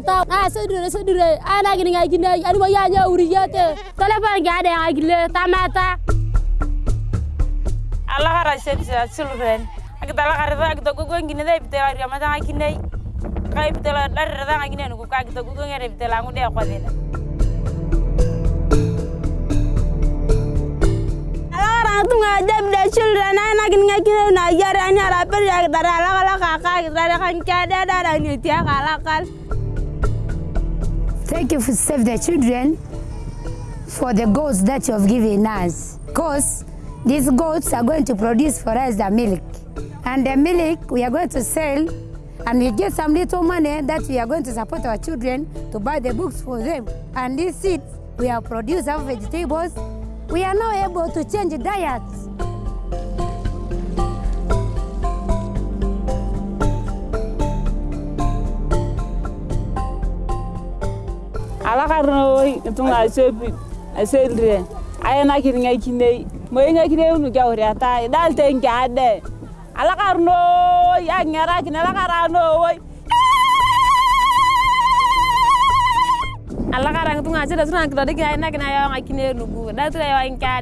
jagata a sedure sedure ana gin ngagine ani mo ya nya uriyate telefon ga ada ngagile tamata alla kara shetsa children agita la kara agita gugu ngine de bitela ria mata ngine kai bitela dar da ngine nugu ka agita gugu ngere bitela dele ala kara tunga jab de children ana gin ngagine na yare ani ara per ya dara ala kala kaka dara kan kada dara ni tia kala kal Thank you for Save the Children for the goats that you have given us. Because these goats are going to produce for us the milk. And the milk we are going to sell and we get some little money that we are going to support our children to buy the books for them. And these seeds we have produced our vegetables. We are now able to change diets. arno tunga sopi aselre ayena kiringa kinei moyinga kinei unu gawri ata dal tenke ade ala karno ya ngara kina ala karano woy ala karang tunga sida tunga kidade kina ayena kina yawa kinei nugu dal tunga yawa inka